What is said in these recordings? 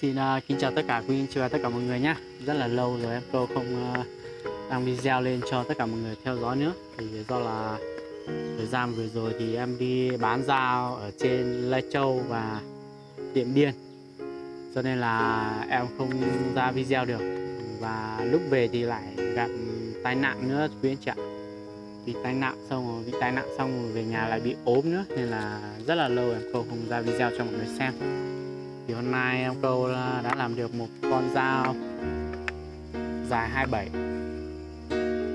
Xin uh, kính chào tất cả quý anh chị và tất cả mọi người nhé Rất là lâu rồi em cô không uh, đăng video lên cho tất cả mọi người theo dõi nữa. Thì do là thời gian vừa rồi thì em đi bán dao ở trên Lai Châu và Điện Biên. Cho nên là em không ra video được. Và lúc về thì lại gặp tai nạn nữa quý anh chị ạ Bị tai nạn xong rồi bị tai nạn xong rồi về nhà lại bị ốm nữa. Nên là rất là lâu em cô không ra video cho mọi người xem thì hôm nay em câu ờ, đã làm được một con dao dài 27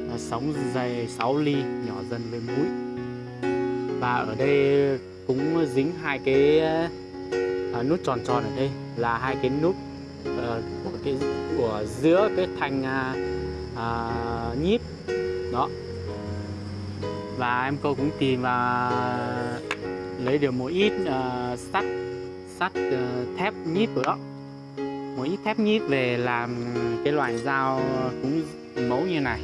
nó sống dày 6 ly nhỏ dần với mũi. Và ở đây cũng dính hai cái uh, nút tròn tròn ở đây là hai cái nút uh, của cái của giữa cái thanh uh, uh, nhíp. Đó. Và em câu cũng tìm và lấy được một ít uh, sắt sắt ờ, thép nhíp rồi đó. Mỗi ít thép nhíp về làm cái loại dao cũng mẫu như này.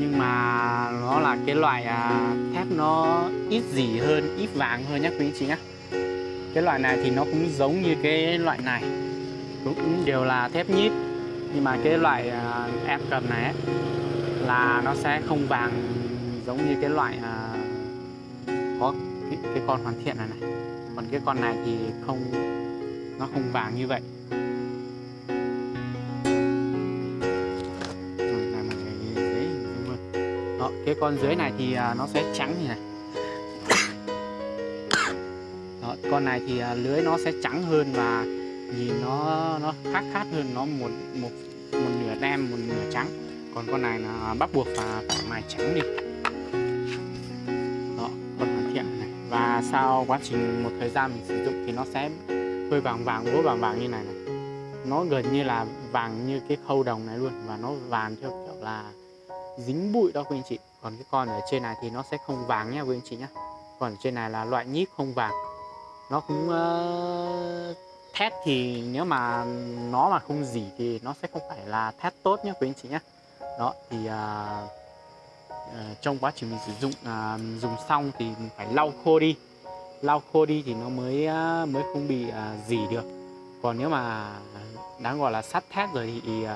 Nhưng mà nó là cái loại à, thép nó ít dỉ hơn ít vàng hơn nhé quý anh chị nhé cái loại này thì nó cũng giống như cái loại này cũng đều là thép nhíp. Nhưng mà cái loại à, em cầm này ấy, là nó sẽ không vàng giống như cái loại à, có cái, cái con hoàn thiện này này còn cái con này thì không nó không vàng như vậy. Đó, cái con dưới này thì à, nó sẽ trắng như này. Đó, con này thì à, lưới nó sẽ trắng hơn và nhìn nó nó khác khác hơn nó một một một nửa đen một nửa trắng. Còn con này là à, bắt buộc và phải mài trắng đi. Sau quá trình một thời gian mình sử dụng thì nó sẽ hơi vàng vàng úa vàng vàng như này này. Nó gần như là vàng như cái khâu đồng này luôn và nó vàng theo kiểu là dính bụi đó quý anh chị. Còn cái con ở trên này thì nó sẽ không vàng nha quý anh chị nhé còn ở trên này là loại nhíp không vàng. Nó cũng uh, thét thì nếu mà nó mà không dỉ thì nó sẽ không phải là thét tốt nhé quý anh chị nhé đó thì uh, uh, trong quá trình mình sử dụng uh, dùng xong thì mình phải lau khô đi lau khô đi thì nó mới mới không bị uh, dỉ được. Còn nếu mà đáng gọi là sắt thép rồi thì uh,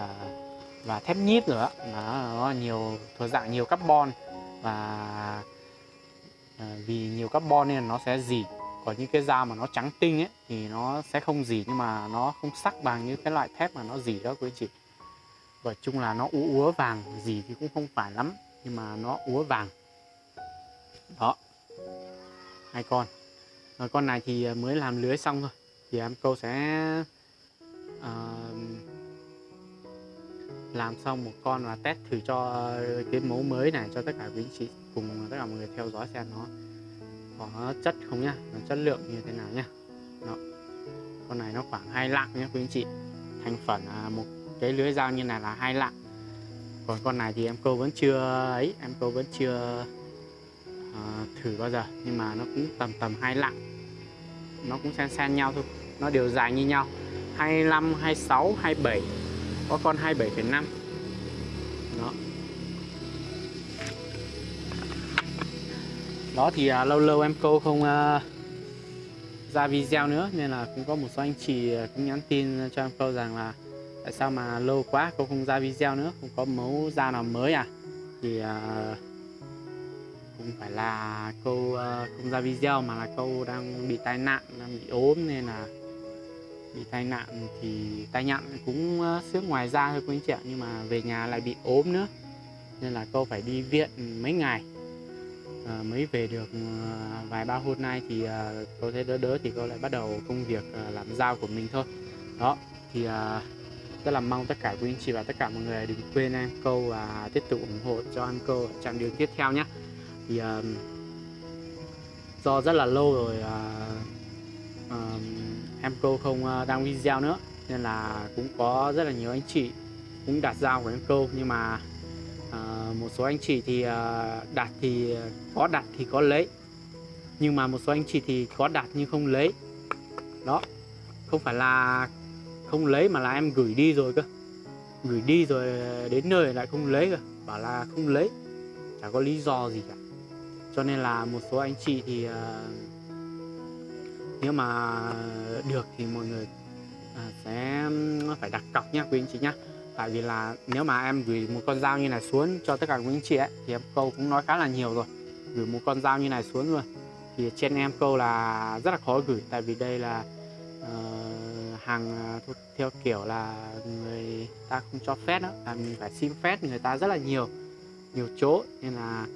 và thép nhíp nữa nó, nó nhiều thuộc dạng nhiều carbon và uh, vì nhiều carbon nên nó sẽ dỉ. Còn những cái dao mà nó trắng tinh ấy thì nó sẽ không dỉ nhưng mà nó không sắc bằng như cái loại thép mà nó dỉ đó quý chị. Và chung là nó úa úa vàng gì thì cũng không phải lắm nhưng mà nó úa vàng. Đó. Hai con à, con này thì ờ, mới làm lưới xong thôi. Thì em cô sẽ uh, làm xong một con và test thử cho cái mẫu mới này cho tất cả quý anh chị cùng tất cả mọi người theo dõi xem nó có chất không nhá nó chất lượng như thế nào nhá. Đó. con này nó khoảng hai lạng nhé quý anh chị. Thành phần à, một cái lưới dao như này là hai lạng. Còn con này thì em câu vẫn chưa ấy em câu vẫn chưa uh, thử bao giờ nhưng mà nó cũng tầm tầm hai lạng. Nó cũng xen xen nhau thôi nó đều dài như nhau. 25 26 27 có con 27,5 đó. Đó thì à, lâu lâu em câu không à, ra video nữa nên là cũng có một số anh chị à, cũng nhắn tin cho em câu rằng là tại sao mà lâu quá cô không ra video nữa không có mẫu da nào mới à? Thì à, không phải là câu uh, không ra video mà là câu đang bị tai nạn đang bị ốm nên là bị tai nạn thì tai nạn cũng uh, xước ngoài da thôi quý anh chị ạ nhưng mà về nhà lại bị ốm nữa. Nên là cô phải đi viện mấy ngày. Uh, mới về được uh, vài ba hôm nay thì uh, cô thấy đỡ đỡ thì cô lại bắt đầu công việc uh, làm dao của mình thôi. Đó thì uh, rất là mong tất cả quý anh chị và tất cả mọi người đừng quên em câu và tiếp tục ủng hộ cho em câu trong chặng đường tiếp theo nhé thì uh, do rất là lâu rồi uh, uh, em cô không uh, đăng video nữa nên là cũng có rất là nhiều anh chị cũng đặt giao của em cô nhưng mà uh, một số anh chị thì uh, đặt thì có đặt thì có lấy. Nhưng mà một số anh chị thì có đặt nhưng không lấy. Đó không phải là không lấy mà là em gửi đi rồi cơ. Gửi đi rồi đến nơi lại không lấy cơ. Bảo là không lấy chả có lý do gì cả cho nên là một số anh chị thì uh, nếu mà được thì mọi người uh, sẽ phải đặt cọc nhá quý anh chị nhá. Tại vì là nếu mà em gửi một con dao như này xuống cho tất cả quý anh chị ấy thì em câu cũng nói khá là nhiều rồi. Gửi một con dao như này xuống rồi thì trên em câu là rất là khó gửi. Tại vì đây là uh, hàng uh, theo kiểu là người ta không cho phép đó là mình phải xin phép người ta rất là nhiều nhiều chỗ nên là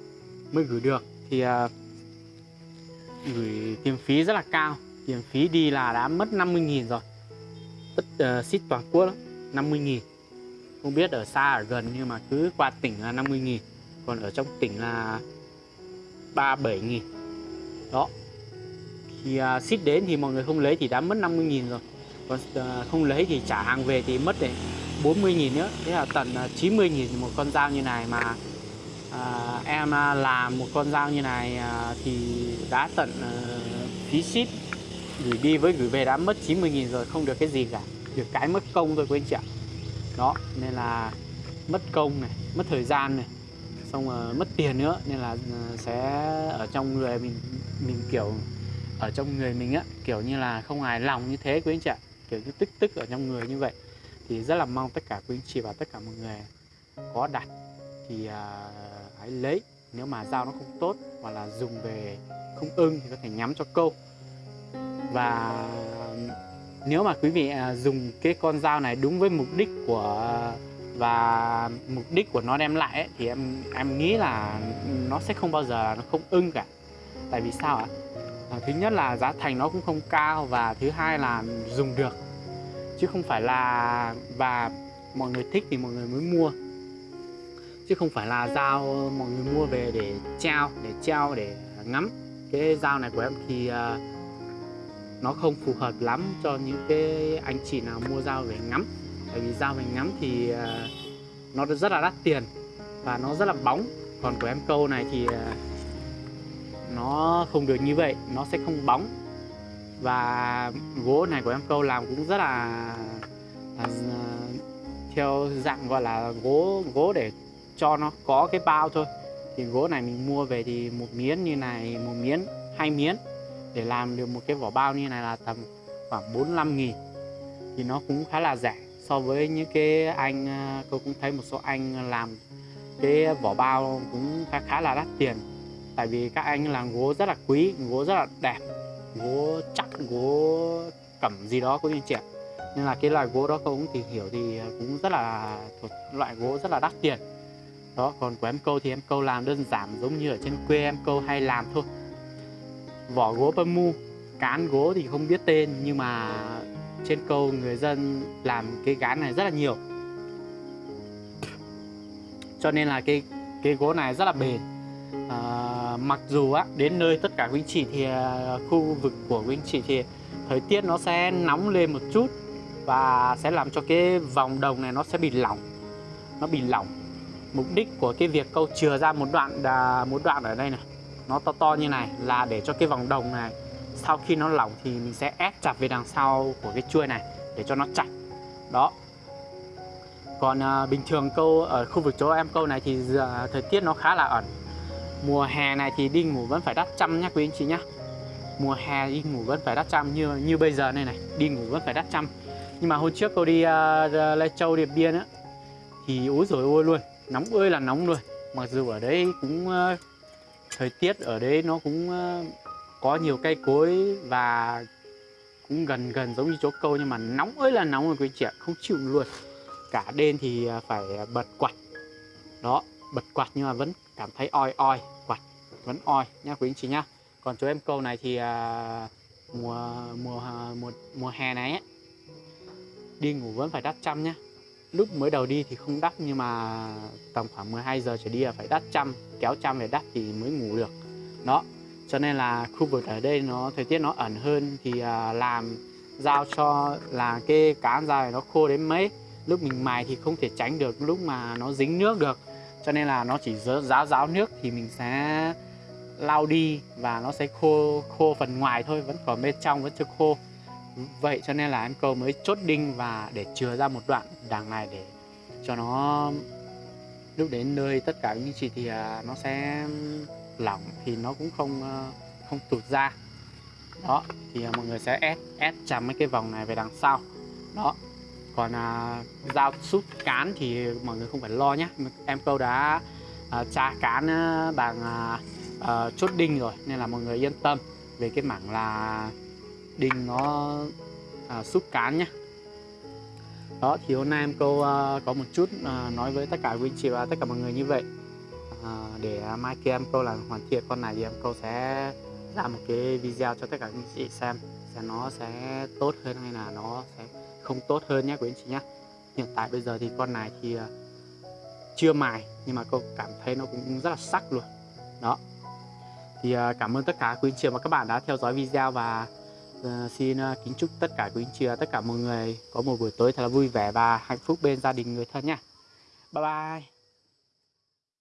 mới gửi được thì uh, gửi tiền phí rất là cao. Tiền phí đi là đã mất 50.000 rồi. Tất uh, ship toàn quốc 50.000 không biết ở xa ở gần nhưng mà cứ qua tỉnh là 50.000 còn ở trong tỉnh là 37.000 đó. Thì uh, ship đến thì mọi người không lấy thì đã mất 50.000 rồi. Còn uh, không lấy thì trả hàng về thì mất để 40.000 nữa. Thế là tận à, uh, 90.000 một con dao như này mà Ờ, à, em làm một con dao như này à, thì đã tận à, phí ship. Gửi đi với gửi về đã mất 90.000 rồi không được cái gì cả. Được cái mất công thôi quý anh chị ạ. Đó nên là mất công này mất thời gian này xong rồi mất tiền nữa nên là ờ, sẽ ở trong người mình mình kiểu ở trong người mình á kiểu như là không hài lòng như thế quý anh chị ạ. Kiểu như tức tức ở trong người như vậy. Thì rất là mong tất cả quý anh chị và tất cả mọi người có đặt thì uh, hãy lấy. Nếu mà dao nó không tốt hoặc là dùng về không ưng thì có thể nhắm cho câu. Và nếu mà quý vị à, dùng cái con dao này đúng với mục đích của và mục đích của nó đem lại ấy, thì em em nghĩ là nó sẽ không bao giờ nó không ưng cả. Tại vì sao ạ? À, thứ nhất là giá thành nó cũng không cao và thứ hai là dùng được. Chứ không phải là và mọi người thích thì mọi người mới mua chứ không phải là dao mọi người mua về để treo để treo để ngắm. Cái dao này của em thì uh, nó không phù hợp lắm cho những cái anh chị nào mua dao về ngắm. Bởi vì dao về ngắm thì uh, nó rất là đắt tiền và nó rất là bóng. Còn của em câu này thì uh, nó không được như vậy nó sẽ không bóng. Và gỗ này của em câu làm cũng rất là, là theo dạng gọi là gỗ gỗ để cho nó có cái bao thôi. Thì gỗ này mình mua về thì một miếng như này, một miếng, hai miếng để làm được một cái vỏ bao như này là tầm khoảng 45 nghìn. Thì nó cũng khá là rẻ so với những cái anh à, tôi cũng thấy một số anh làm cái vỏ bao cũng khá khá là đắt tiền. Tại vì các anh làm gỗ rất là quý, gỗ rất là đẹp, gỗ chắc, gỗ cẩm gì đó cũng như trẻ nên là cái loại gỗ đó tôi cũng tìm hiểu thì cũng rất là thuộc, loại gỗ rất là đắt tiền đó còn của em câu thì em câu làm đơn giản giống như ở trên quê em câu hay làm thôi. Vỏ gỗ bơm mu cán gỗ thì không biết tên nhưng mà trên câu người dân làm cái cán này rất là nhiều. Cho nên là cái cái gỗ này rất là bền. À, mặc dù á đến nơi tất cả quý anh chị thì à, khu vực của quý anh chị thì thời tiết nó sẽ nóng lên một chút và sẽ làm cho cái vòng đồng này nó sẽ bị lỏng nó bị lỏng mục đích của cái việc câu chừa ra một đoạn một đoạn ở đây này. Nó to to như này là để cho cái vòng đồng này sau khi nó lỏng thì mình sẽ ép chặt về đằng sau của cái chuôi này để cho nó chặt đó. Còn à, bình thường câu ở khu vực chỗ em câu này thì à, thời tiết nó khá là ẩn. Mùa hè này thì đi ngủ vẫn phải đắt trăm nhá quý anh chị nhá. Mùa hè đi ngủ vẫn phải đắt trăm như như bây giờ này này đi ngủ vẫn phải đắt trăm nhưng mà hôm trước cô đi uh, Lai Châu Điện Biên á thì ối rồi ôi luôn. Nóng ơi là nóng luôn. Mặc dù ở đấy cũng uh, thời tiết ở đấy nó cũng uh, có nhiều cây cối và cũng gần gần giống như chỗ câu nhưng mà nóng ơi là nóng rồi quý chị ạ. Không chịu luôn. Cả đêm thì ờ, phải bật quạt. Đó bật quạt nhưng mà vẫn cảm thấy oi oi quạt vẫn oi nha quý anh chị nhá. Còn chỗ em câu này thì uh, mùa mùa mùa mùa hè này ấy, đi ngủ vẫn phải đắp chăn nhá lúc mới đầu đi thì không đắt nhưng mà tầm khoảng 12 giờ trở đi là phải đắt trăm kéo trăm về đắt thì mới ngủ được. Đó cho nên là khu vực ở đây nó thời tiết nó ẩn hơn thì à, làm giao cho là cái cá ra nó khô đến mấy. Lúc mình mài thì không thể tránh được lúc mà nó dính nước được. Cho nên là nó chỉ ráo ráo nước thì mình sẽ lau đi và nó sẽ khô khô phần ngoài thôi vẫn còn bên trong vẫn chưa khô vậy cho nên là em câu mới chốt đinh và để chừa ra một đoạn đằng này để cho nó lúc đến nơi tất cả những chị thì à, nó sẽ lỏng thì nó cũng không à, không tụt ra. Đó thì à, mọi người sẽ ép ép chặt mấy cái vòng này về đằng sau. Đó còn à, dao sút cán thì mọi người không phải lo nhé em câu đã à, tra cán bằng à, à, chốt đinh rồi nên là mọi người yên tâm về cái mảng là đinh nó à, sút cán nhé đó thì hôm nay em câu à, có một chút à, nói với tất cả quý chị và tất cả mọi người như vậy. À, để mai kia em câu là hoàn thiện con này thì em câu sẽ ra một cái video cho tất cả quý chị xem sẽ nó sẽ tốt hơn hay là nó sẽ không tốt hơn nhé quý anh chị nhé hiện tại bây giờ thì con này thì à, chưa mài nhưng mà cô cảm thấy nó cũng rất là sắc luôn. Đó. Thì à, cảm ơn tất cả quý anh chị và các bạn đã theo dõi video và Ờ, xin ờ, kính chúc tất cả quý anh chị và tất cả mọi người có một buổi tối thật là vui vẻ và hạnh phúc bên gia đình người thân nha. Bye bye.